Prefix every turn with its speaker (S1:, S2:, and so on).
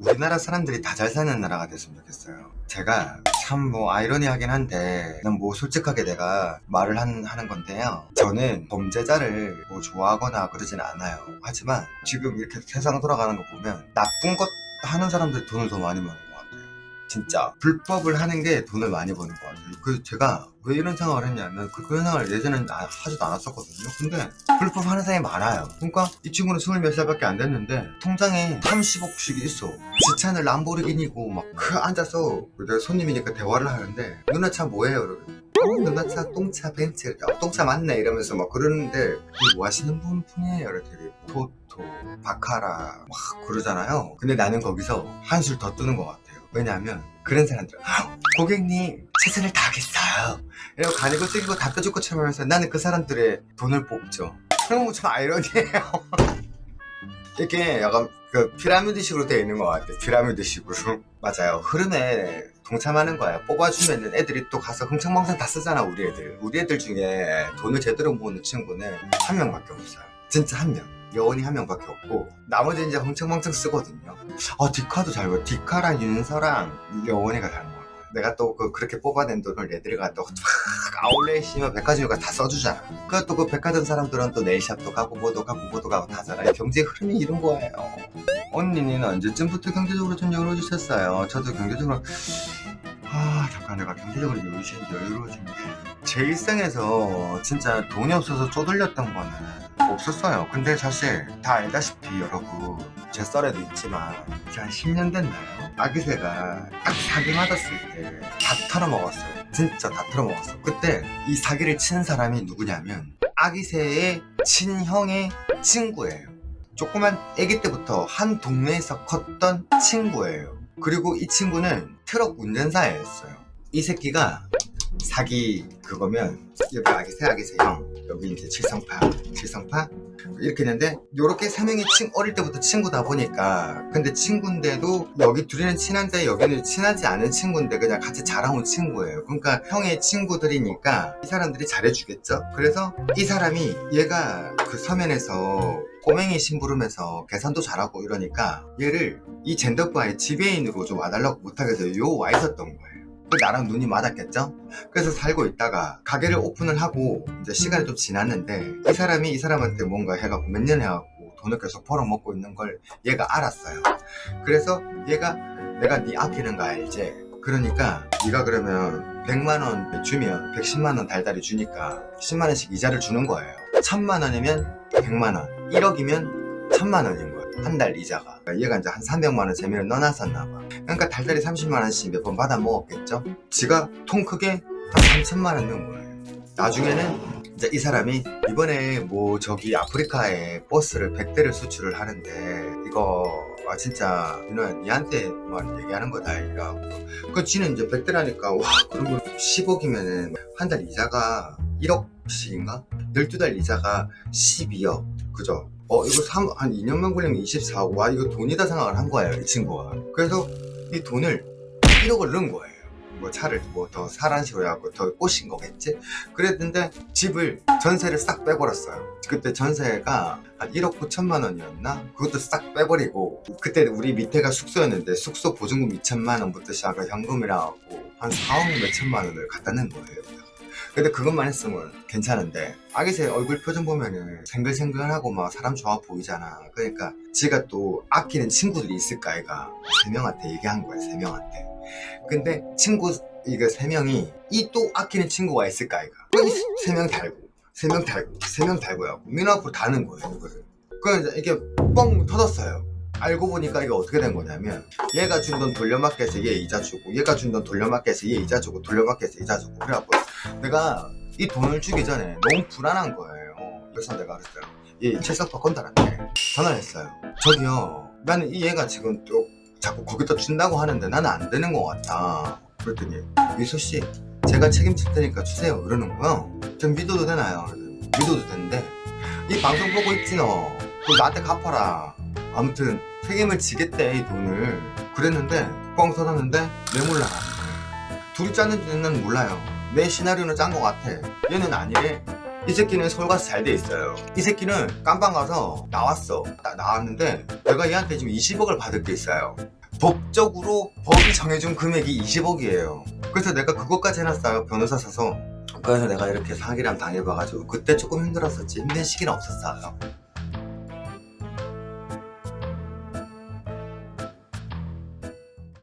S1: 우리나라 사람들이 다 잘 사는 나라가 됐으면 좋겠어요. 제가 참 뭐 아이러니하긴 한데 난뭐 솔직하게 내가 말을 한- 하는 건데요. 저는 범죄자를 뭐 좋아하거나 그러진 않아요. 하지만 지금 이렇게 세상 돌아가는 거 보면 나쁜 것 하는 사람들이 돈을 더 많이 같아요 진짜 불법을 하는 게 돈을 많이 버는 것 같아요. 그 제가 왜 이런 생각을 했냐면 그, 그런 생각을 예전에는 아- 하지도 않았었거든요. 근데 불법 하는 사람이 많아요. 그러니까 이 친구는 스물 몇 살밖에 안 됐는데 통장에 30억씩 있어. 지 차는 람보르기니고 막 그 앉아서 내가 손님이니까 대화를 하는데 누나 차 뭐예요? 이러면 어, 누나 차 똥차 벤츠. 어, 똥차 맞네. 이러면서 막 그러는데 이게 뭐 하시는 분 분이에요? 이렇게 토토 바카라 막 그러잖아요. 근데 나는 거기서 한술 더 뜨는 것 같아요 왜냐하면 그런 사람들은 "헉, 고객님 최선을 다하겠어요. 이러고 가리고 다 펴줄 것처럼 하면서 나는 그 사람들의 돈을 뽑죠. 그럼 좀 아이러니해요. 이게 약간 그 피라미드식으로 되어 있는 것 같아요. 피라미드식으로. 맞아요. 흐름에 동참하는 거야. 뽑아주면 애들이 또 가서 흥청망청 다 쓰잖아 우리 애들. 우리 애들 중에 돈을 제대로 모으는 친구는 한 명밖에 없어요 진짜 한 명 여원이 한 명밖에 없고 나머지 이제 흥청망청 쓰거든요. 아 디카도 잘 먹어 디카랑 윤서랑 여원이가 잘 먹어요 내가 또 그 그렇게 뽑아낸 돈을 애들이 가또 아울렛이면 백화점이가 다 써주잖아. 그또그 백화점 사람들은 또 네일샵도 가고 뭐도 가고 뭐도 가고 다 하잖아 경제 흐름이 이런 거예요. 언니는 언제쯤부터 경제적으로 좀 여유로워지셨어요? 저도 경제적으로 아 잠깐 내가 경제적으로 여유로워진 여유로워진 제 일생에서 진짜 돈이 없어서 쪼들렸던 거는 없었어요. 근데 사실 다 알다시피 여러분 제 썰에도 있지만 이제 한 10년 됐나요? 아기새가 딱 사기 맞았을 때 다 털어먹었어요. 진짜 다 털어먹었어 그때 이 사기를 친 사람이 누구냐면 아기새의 친형의 친구예요. 조그만 아기 때부터 한 동네에서 컸던 친구예요. 그리고 이 친구는 트럭 운전사였어요. 이 새끼가 사기 그거면 여기 아기 새 아기 새 형 여기 이제 칠성파 칠성파? 이렇게 있는데 요렇게 세 명이 친, 어릴 때부터 친구다 보니까 근데 친구인데도 여기 둘이는 친한데 여기는 친하지 않은 친구인데 그냥 같이 자라온 친구예요. 그러니까 형의 친구들이니까 이 사람들이 잘해주겠죠? 그래서 이 사람이 얘가 그 서면에서 꼬맹이 심부름해서 계산도 잘하고 이러니까 얘를 이 젠더바의 지배인으로 좀 와달라고 부탁해서 요 와 있었던 거예요. 그 나랑 눈이 맞았겠죠? 그래서 살고 있다가 가게를 오픈을 하고 이제 시간이 좀 지났는데 이 사람이 이 사람한테 뭔가 해갖고 몇 년 해갖고 돈을 계속 벌어먹고 있는 걸 얘가 알았어요 그래서 얘가 내가 네 아끼는 거 알지? 그러니까 네가 그러면 100만원 주면 110만원 달달이 주니까 10만원씩 이자를 주는 거예요 1000만원이면 100만원 1억이면 1000만원인 거예요 한 달 이자가. 얘가 이제 한 300만원 재미를 넣어놨었나 봐. 그러니까 달달이 30만원씩 몇 번 받아 먹었겠죠? 지가 통 크게 한 3천만원 넣은 거예요. 나중에는 이제 이 사람이 이번에 뭐 저기 아프리카에 버스를 100대를 수출을 하는데 이거 아 진짜 누나 니한테만 얘기하는 거다 이라고. 그 지는 이제 100대라니까 와 그러면 10억이면은 한 달 이자가 1억씩인가? 12달 이자가 12억. 그죠? 어 이거 3, 한 2년만 걸리면 24억 와 이거 돈이다 생각을 한 거예요 이 친구가. 그래서 이 돈을 1억을 넣은 거예요. 뭐 차를 뭐 더 사란 식으로 해갖고 더 꼬신 거겠지? 그랬는데 집을 전세를 싹 빼버렸어요. 그때 전세가 한 1억 9천만 원이었나? 그것도 싹 빼버리고 그때 우리 밑에가 숙소였는데 숙소 보증금 2천만 원부터 시작해서 현금이라 갖고 한 4억 몇천만 원을 갖다 낸 거예요 근데 그것만 했으면 괜찮은데 아기새 얼굴 표정 보면은 생글생글하고 막 사람 좋아 보이잖아. 그러니까 지가 또 아끼는 친구들이 있을까 아이가? 세 명한테 얘기한 거야 세 명한테. 근데 친구 이거 세 명이 이 또 아끼는 친구가 있을까 아이가? 세 명 달고 세 명 달고 세 명 달고 하고 민호 앞으로 다는 거예요 이거를. 그래서 이게 뻥 터졌어요 알고 보니까 이게 어떻게 된 거냐면 얘가 준 돈 돌려막기 해서 얘 이자 주고. 얘가 준 돈 돌려막기 해서 얘 이자 주고. 돌려막기 해서 이자 주고. 그래갖고 내가 이 돈을 주기 전에 너무 불안한 거예요. 그래서 내가 그랬어요. 얘 칠석파 건달한테 전화를 했어요. 저기요 나는 이 얘가 지금 또 자꾸 거기다 준다고 하는데 나는 안 되는 것 같다. 그랬더니 미소씨 제가 책임질 테니까 주세요. 그러는 거요 전 믿어도 되나요? 믿어도 되는데 이 방송 보고 있지 너 그거 나한테 갚아라 아무튼 책임을 지겠대 이 돈을. 그랬는데 뻥 터졌는데 왜 몰라? 둘이 짰는지는 몰라요. 내 시나리오는 짠 것 같아. 얘는 아니래. 이 새끼는 서울 가서 잘 돼 있어요. 이 새끼는 깜빵 가서 나왔어. 나, 나왔는데 내가 얘한테 지금 20억을 받을 게 있어요. 법적으로 법이 정해준 금액이 20억이에요. 그래서 내가 그것까지 해놨어요 변호사 사서. 그래서 내가 이렇게 사기랑 당해봐가지고 그때 조금 힘들었었지. 힘든 시기는 없었어요